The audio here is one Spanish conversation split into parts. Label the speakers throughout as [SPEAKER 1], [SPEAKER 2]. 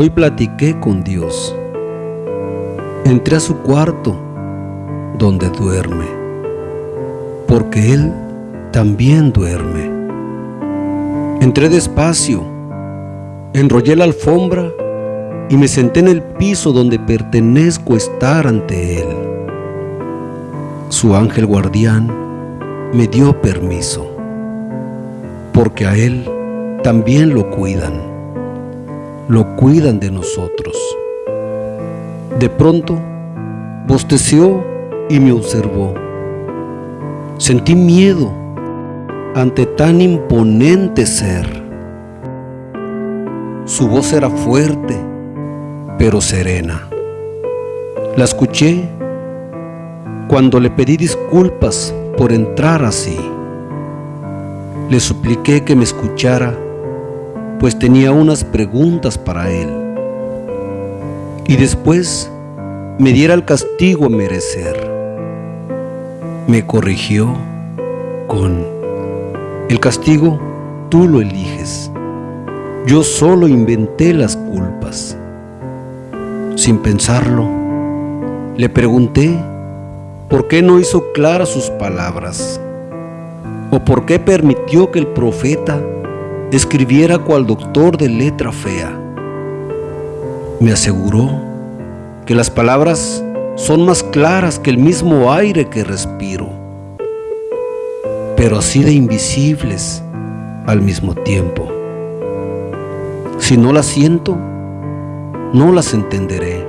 [SPEAKER 1] Hoy platiqué con Dios. Entré a su cuarto donde duerme, porque Él también duerme. Entré despacio, enrollé la alfombra y me senté en el piso donde pertenezco estar ante Él. Su ángel guardián me dio permiso, porque a Él también lo cuidan lo cuidan de nosotros. De pronto, bosteció y me observó. Sentí miedo ante tan imponente ser. Su voz era fuerte, pero serena. La escuché cuando le pedí disculpas por entrar así. Le supliqué que me escuchara pues tenía unas preguntas para él. Y después me diera el castigo a merecer. Me corrigió con, el castigo tú lo eliges. Yo solo inventé las culpas. Sin pensarlo, le pregunté por qué no hizo claras sus palabras o por qué permitió que el profeta escribiera cual doctor de letra fea. Me aseguró que las palabras son más claras que el mismo aire que respiro, pero así de invisibles al mismo tiempo. Si no las siento, no las entenderé,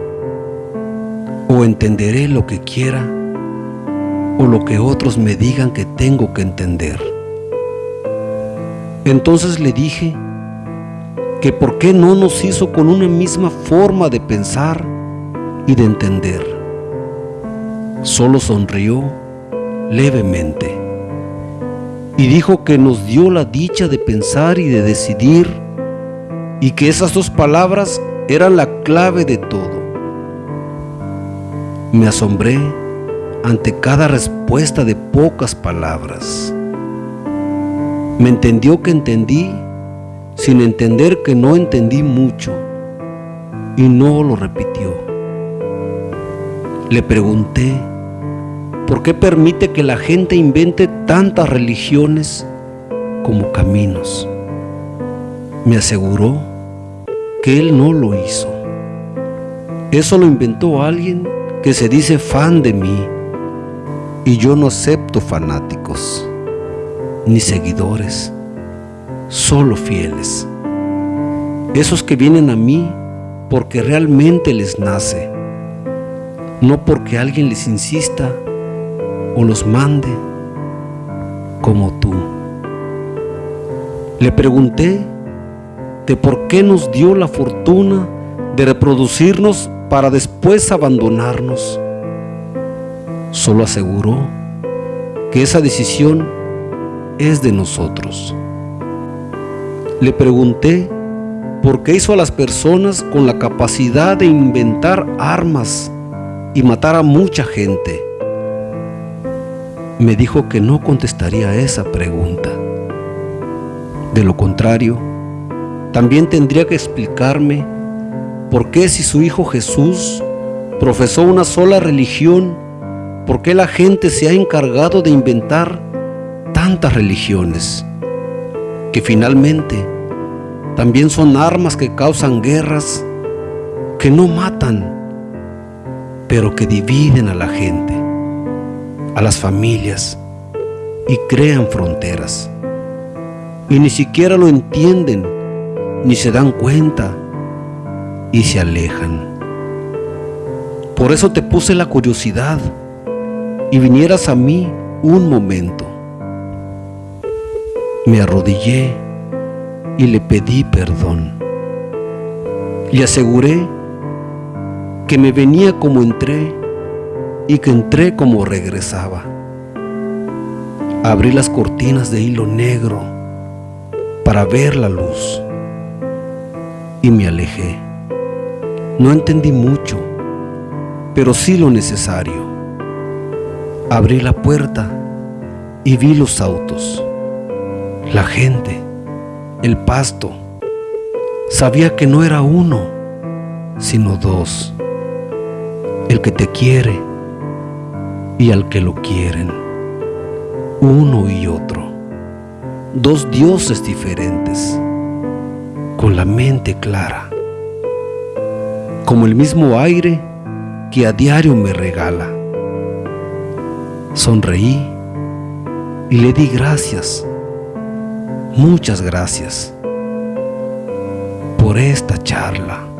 [SPEAKER 1] o entenderé lo que quiera, o lo que otros me digan que tengo que entender. Entonces le dije que por qué no nos hizo con una misma forma de pensar y de entender. Solo sonrió levemente y dijo que nos dio la dicha de pensar y de decidir y que esas dos palabras eran la clave de todo. Me asombré ante cada respuesta de pocas palabras. Me entendió que entendí sin entender que no entendí mucho y no lo repitió. Le pregunté, ¿por qué permite que la gente invente tantas religiones como caminos? Me aseguró que él no lo hizo. Eso lo inventó alguien que se dice fan de mí y yo no acepto fanáticos ni seguidores, solo fieles. Esos que vienen a mí porque realmente les nace, no porque alguien les insista o los mande como tú. Le pregunté de por qué nos dio la fortuna de reproducirnos para después abandonarnos. Solo aseguró que esa decisión es de nosotros. Le pregunté por qué hizo a las personas con la capacidad de inventar armas y matar a mucha gente. Me dijo que no contestaría esa pregunta. De lo contrario, también tendría que explicarme por qué si su Hijo Jesús profesó una sola religión, por qué la gente se ha encargado de inventar tantas religiones que finalmente también son armas que causan guerras que no matan, pero que dividen a la gente, a las familias y crean fronteras. Y ni siquiera lo entienden, ni se dan cuenta y se alejan. Por eso te puse la curiosidad y vinieras a mí un momento me arrodillé y le pedí perdón. Le aseguré que me venía como entré y que entré como regresaba. Abrí las cortinas de hilo negro para ver la luz y me alejé. No entendí mucho, pero sí lo necesario. Abrí la puerta y vi los autos la gente, el pasto. Sabía que no era uno, sino dos, el que te quiere y al que lo quieren, uno y otro, dos dioses diferentes, con la mente clara, como el mismo aire que a diario me regala. Sonreí y le di gracias, muchas gracias por esta charla.